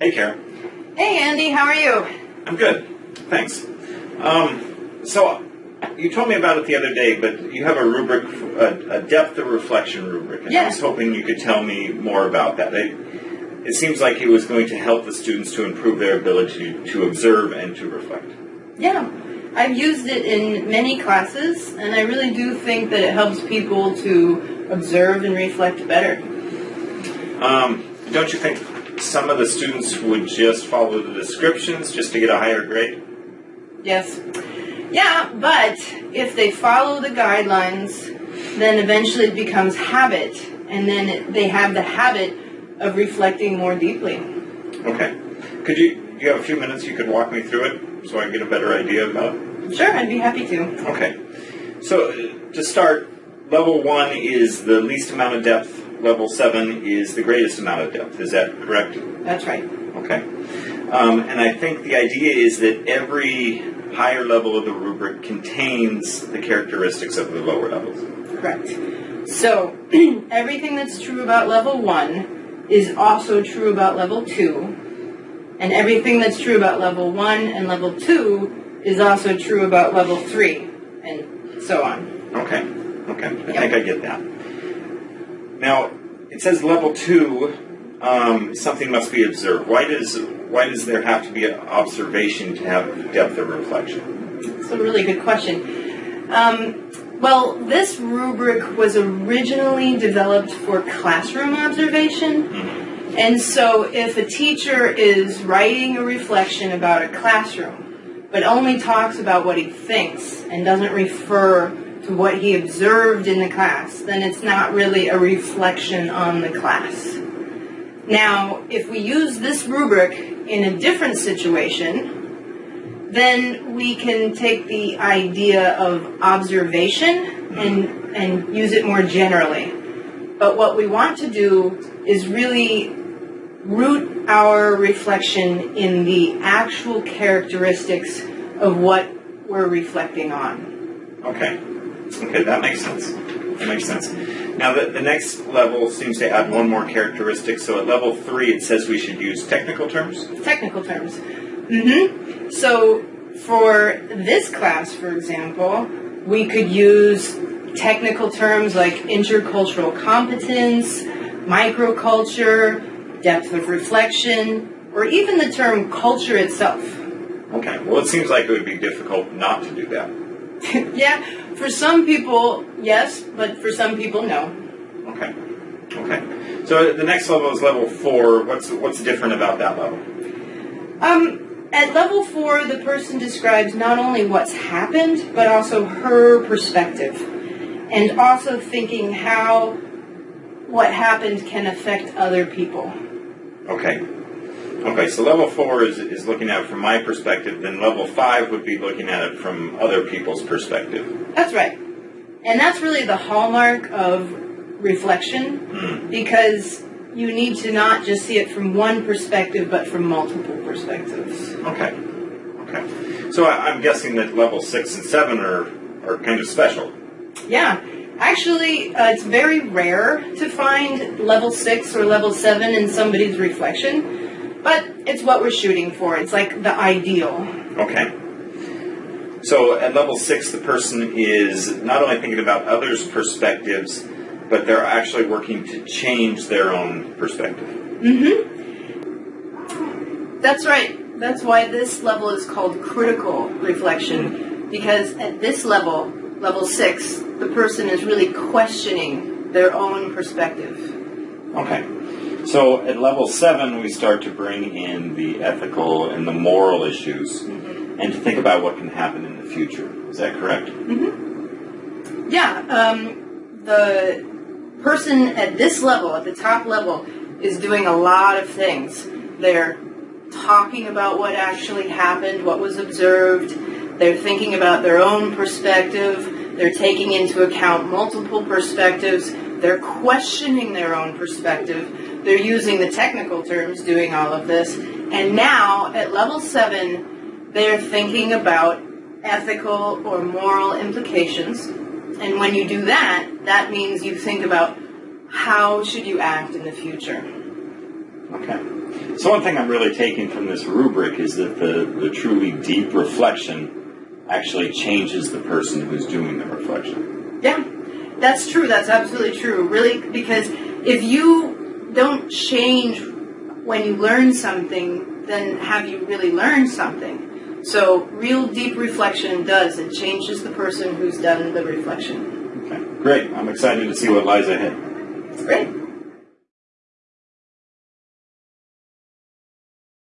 Hey, Karen. Hey, Andy, how are you? I'm good. Thanks. Um, so, you told me about it the other day, but you have a rubric, a, a depth of reflection rubric, and I was hoping you could tell me more about that. It, it seems like it was going to help the students to improve their ability to observe and to reflect. Yeah, I've used it in many classes, and I really do think that it helps people to observe and reflect better. Um, don't you think some of the students would just follow the descriptions just to get a higher grade? Yes. Yeah, but if they follow the guidelines, then eventually it becomes habit, and then it, they have the habit of reflecting more deeply. Okay. Could you, do you have a few minutes you could walk me through it so I can get a better idea about it? Sure, I'd be happy to. Okay. So, to start, level one is the least amount of depth, level seven is the greatest amount of depth. Is that correct? That's right. Okay. Um, and I think the idea is that every higher level of the rubric contains the characteristics of the lower levels. Correct. So, everything that's true about level one is also true about level two, and everything that's true about level one and level two is also true about level three, and so on. Okay. Okay. I think I get that. Now, it says level two, um, something must be observed. Why does why does there have to be an observation to have depth of reflection? It's a really good question. Um, well, this rubric was originally developed for classroom observation. Mm-hmm. And so if a teacher is writing a reflection about a classroom, but only talks about what he thinks and doesn't refer to what he observed in the class, then it's not really a reflection on the class. Now, if we use this rubric in a different situation, then we can take the idea of observation and, and use it more generally. But what we want to do is really root our reflection in the actual characteristics of what we're reflecting on. Okay. Okay, that makes sense. That makes sense. Now, the, the next level seems to add one more characteristic. So at level three, it says we should use technical terms. Technical terms. Mm-hmm. So for this class, for example, we could use technical terms like intercultural competence, microculture, depth of reflection, or even the term culture itself. Okay. Well, it seems like it would be difficult not to do that. yeah, for some people, yes, but for some people, no. Okay. Okay. So the next level is level four. What's what's different about that level? Um, at level four, the person describes not only what's happened, but also her perspective, and also thinking how what happened can affect other people. Okay. Okay, so level four is, is looking at it from my perspective, then level five would be looking at it from other people's perspective. That's right. And that's really the hallmark of reflection Hmm. because you need to not just see it from one perspective, but from multiple perspectives. Okay. Okay. So I, I'm guessing that level six and seven are, are kind of special. Yeah. Actually, uh, it's very rare to find level six or level seven in somebody's reflection, but it's what we're shooting for. It's like the ideal. Okay. So at level six, the person is not only thinking about others' perspectives, but they're actually working to change their own perspective. Mm-hmm. That's right. That's why this level is called critical reflection, because at this level, level six, the person is really questioning their own perspective. Okay. So at level seven, we start to bring in the ethical and the moral issues and to think about what can happen in the future. Is that correct? Yeah, um, the person at this level, at the top level, is doing a lot of things. They're talking about what actually happened, what was observed. They're thinking about their own perspective. They're taking into account multiple perspectives. They're questioning their own perspective. They're using the technical terms doing all of this. And now, at level seven, they're thinking about ethical or moral implications. And when you do that, that means you think about how should you act in the future. Okay. So one thing I'm really taking from this rubric is that the, the truly deep reflection actually changes the person who's doing the reflection. Yeah, that's true. That's absolutely true. Really, because if you don't change when you learn something, then have you really learned something? So, real deep reflection does. It changes the person who's done the reflection. Okay. Great. I'm excited to see what lies ahead. Great.